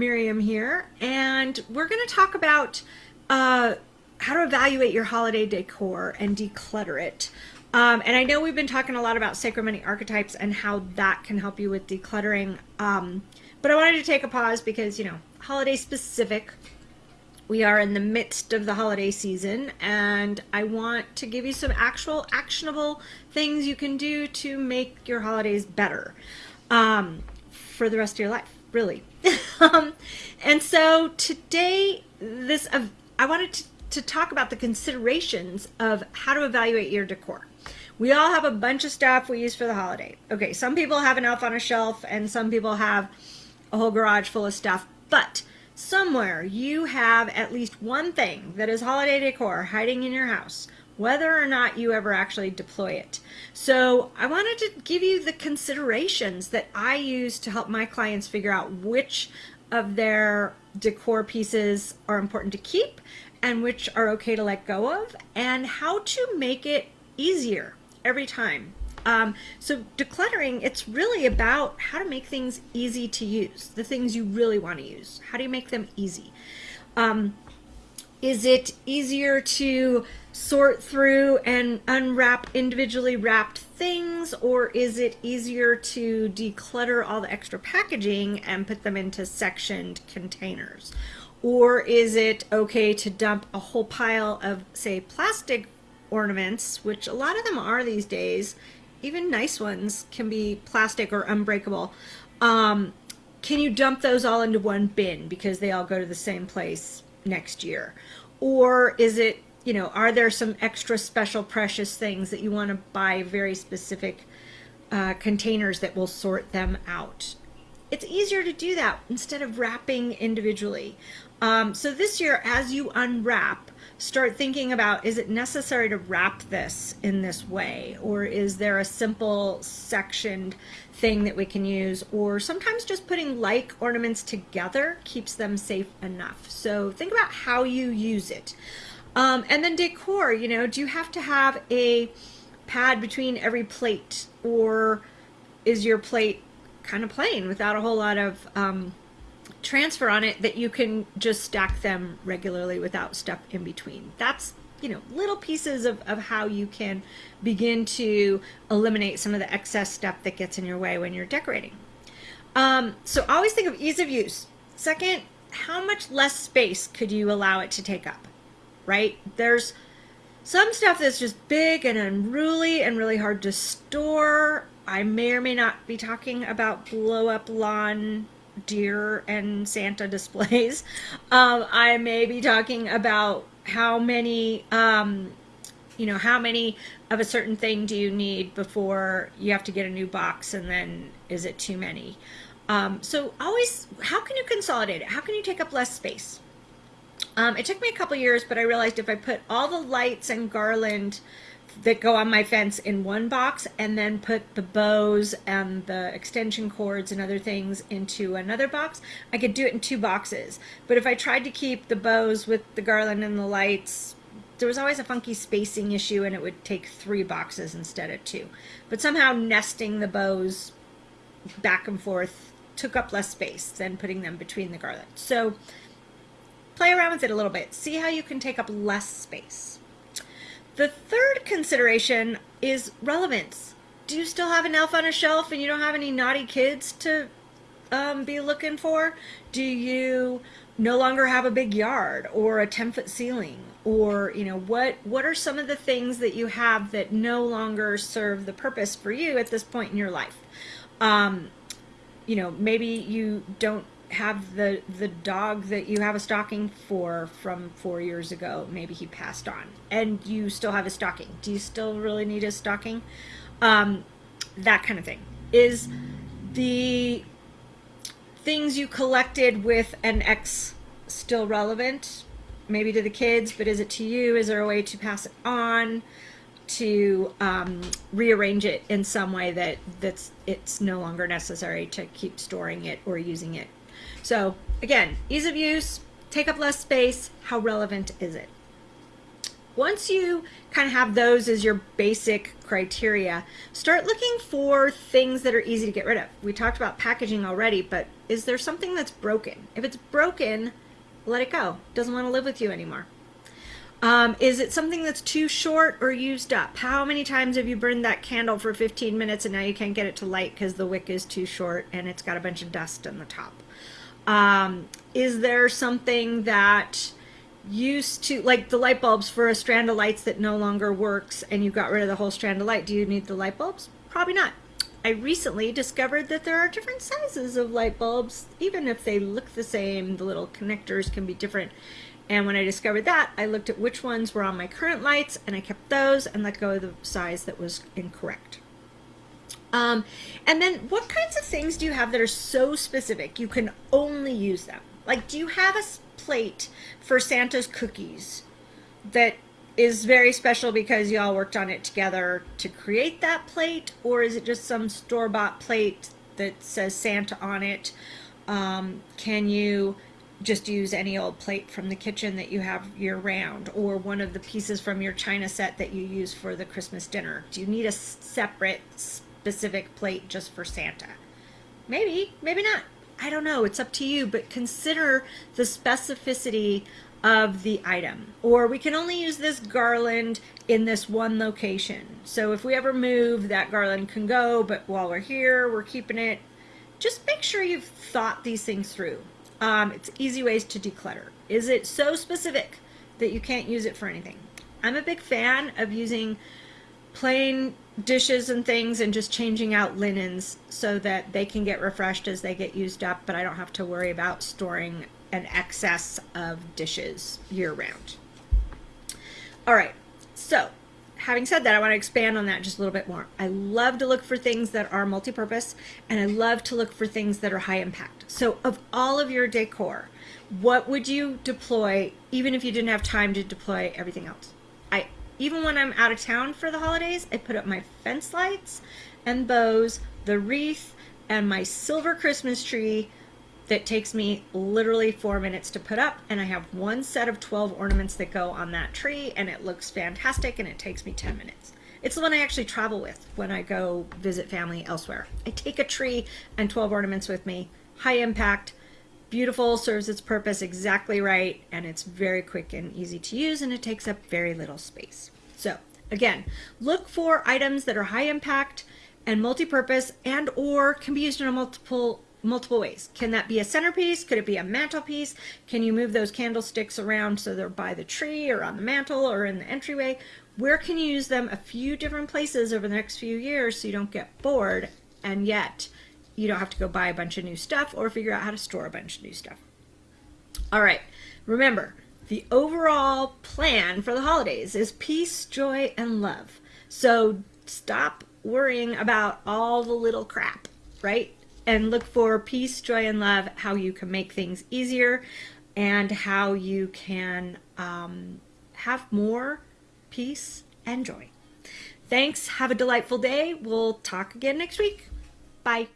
Miriam here, and we're going to talk about uh, how to evaluate your holiday decor and declutter it. Um, and I know we've been talking a lot about sacred money archetypes and how that can help you with decluttering. Um, but I wanted to take a pause because, you know, holiday specific. We are in the midst of the holiday season, and I want to give you some actual actionable things you can do to make your holidays better um, for the rest of your life, really. um, and so today, this uh, I wanted to, to talk about the considerations of how to evaluate your decor. We all have a bunch of stuff we use for the holiday. Okay, some people have an elf on a shelf, and some people have a whole garage full of stuff, but somewhere you have at least one thing that is holiday decor hiding in your house whether or not you ever actually deploy it. So I wanted to give you the considerations that I use to help my clients figure out which of their decor pieces are important to keep and which are okay to let go of and how to make it easier every time. Um, so decluttering, it's really about how to make things easy to use, the things you really want to use. How do you make them easy? Um, is it easier to sort through and unwrap individually wrapped things or is it easier to declutter all the extra packaging and put them into sectioned containers? Or is it okay to dump a whole pile of say plastic ornaments, which a lot of them are these days, even nice ones can be plastic or unbreakable. Um, can you dump those all into one bin because they all go to the same place next year? Or is it you know, are there some extra special precious things that you want to buy very specific uh, containers that will sort them out? It's easier to do that instead of wrapping individually. Um, so this year, as you unwrap, start thinking about, is it necessary to wrap this in this way? Or is there a simple sectioned thing that we can use? Or sometimes just putting like ornaments together keeps them safe enough. So think about how you use it. Um, and then decor, you know, do you have to have a pad between every plate or is your plate kind of plain without a whole lot of um, transfer on it that you can just stack them regularly without stuff in between? That's, you know, little pieces of, of how you can begin to eliminate some of the excess stuff that gets in your way when you're decorating. Um, so always think of ease of use. Second, how much less space could you allow it to take up? Right? There's some stuff that's just big and unruly and really hard to store. I may or may not be talking about blow up lawn deer and Santa displays. Um, I may be talking about how many, um, you know, how many of a certain thing do you need before you have to get a new box and then is it too many? Um, so always, how can you consolidate it? How can you take up less space? Um, it took me a couple years, but I realized if I put all the lights and garland that go on my fence in one box and then put the bows and the extension cords and other things into another box, I could do it in two boxes. But if I tried to keep the bows with the garland and the lights, there was always a funky spacing issue and it would take three boxes instead of two. But somehow nesting the bows back and forth took up less space than putting them between the garland. So play around with it a little bit. See how you can take up less space. The third consideration is relevance. Do you still have an elf on a shelf and you don't have any naughty kids to um, be looking for? Do you no longer have a big yard or a 10 foot ceiling? Or, you know, what, what are some of the things that you have that no longer serve the purpose for you at this point in your life? Um, you know, maybe you don't have the the dog that you have a stocking for from four years ago maybe he passed on. And you still have a stocking. Do you still really need a stocking? Um, that kind of thing. Is the things you collected with an ex still relevant? Maybe to the kids but is it to you? Is there a way to pass it on to um, rearrange it in some way that that's it's no longer necessary to keep storing it or using it so again, ease of use, take up less space, how relevant is it? once you kind of have those as your basic criteria, start looking for things that are easy to get rid of. We talked about packaging already, but is there something that's broken? If it's broken, let it go. Doesn't want to live with you anymore. Um, is it something that's too short or used up? How many times have you burned that candle for 15 minutes and now you can't get it to light because the wick is too short and it's got a bunch of dust on the top? Um, is there something that used to, like the light bulbs for a strand of lights that no longer works and you got rid of the whole strand of light? Do you need the light bulbs? Probably not. I recently discovered that there are different sizes of light bulbs. Even if they look the same, the little connectors can be different. And when I discovered that, I looked at which ones were on my current lights and I kept those and let go of the size that was incorrect. Um, and then what kinds of things do you have that are so specific you can only use them? Like, do you have a plate for Santa's cookies that is very special because y'all worked on it together to create that plate? Or is it just some store-bought plate that says Santa on it? Um, can you just use any old plate from the kitchen that you have year round or one of the pieces from your china set that you use for the Christmas dinner? Do you need a separate specific plate just for Santa? Maybe, maybe not. I don't know. It's up to you, but consider the specificity of the item. Or we can only use this garland in this one location. So if we ever move, that garland can go, but while we're here, we're keeping it. Just make sure you've thought these things through. Um, it's easy ways to declutter. Is it so specific that you can't use it for anything? I'm a big fan of using plain dishes and things and just changing out linens so that they can get refreshed as they get used up, but I don't have to worry about storing an excess of dishes year round. All right, so having said that, I want to expand on that just a little bit more. I love to look for things that are multi-purpose and I love to look for things that are high impact. So of all of your decor, what would you deploy even if you didn't have time to deploy everything else? I even when I'm out of town for the holidays, I put up my fence lights and bows, the wreath, and my silver Christmas tree that takes me literally four minutes to put up and I have one set of 12 ornaments that go on that tree and it looks fantastic and it takes me 10 minutes. It's the one I actually travel with when I go visit family elsewhere. I take a tree and 12 ornaments with me, high impact, beautiful, serves its purpose exactly right, and it's very quick and easy to use and it takes up very little space. So again, look for items that are high impact and multi-purpose and or can be used in a multiple multiple ways. Can that be a centerpiece? Could it be a mantelpiece? Can you move those candlesticks around so they're by the tree or on the mantle or in the entryway? Where can you use them a few different places over the next few years so you don't get bored and yet you don't have to go buy a bunch of new stuff or figure out how to store a bunch of new stuff. All right, remember, the overall plan for the holidays is peace, joy, and love. So stop worrying about all the little crap, right? And look for peace, joy, and love, how you can make things easier and how you can um, have more peace and joy. Thanks. Have a delightful day. We'll talk again next week. Bye.